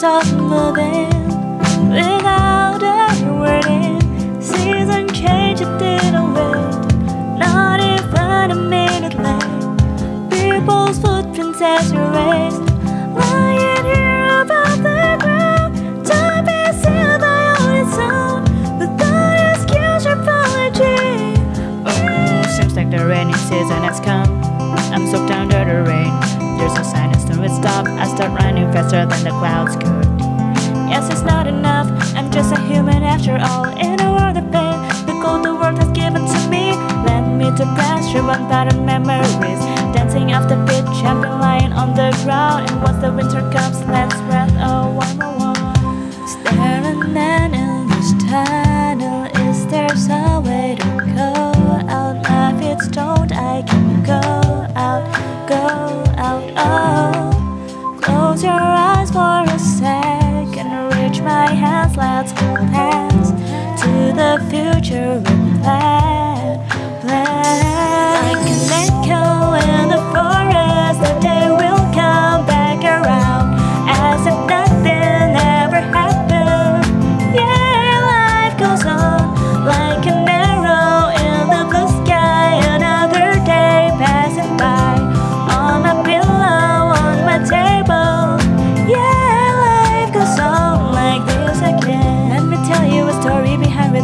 stop moving without ever waiting. Season change, it didn't wait. Not even a minute late. People's footprints as erased. Lying here the ground. Time by its own. Without excuse or apology. Oh, seems like the rainy season has come. I'm soaked under the rain. There's no sign, it's no stop. I start running faster than the clouds could. Yes, it's not enough, I'm just a human after all. In a world of pain, the cold the world has given to me. Led me to pressure, one pattern memories. Dancing off the pitch, I've been lying on the ground. And once the winter comes, let's breath a one one. Staring man in this tunnel, is there some way to go out? Life it's told, I can go out, go out, oh. Close your eyes for a second Reach my hands, let's go past To the future and plan, plan Like an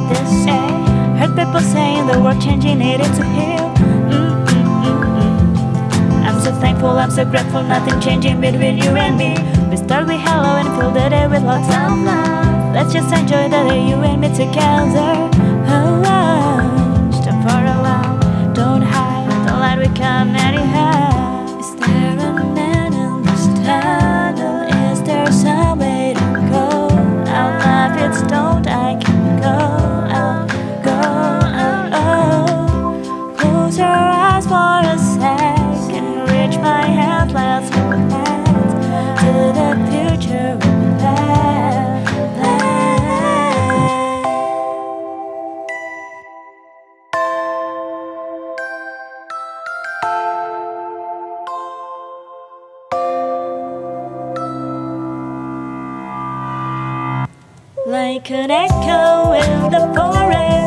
this say. Heard people saying the world changing needed to heal. I'm so thankful, I'm so grateful Nothing changing between you and me. We start with hello and fill the day with lots of love. Let's just enjoy the day you and me together Like an echo in the forest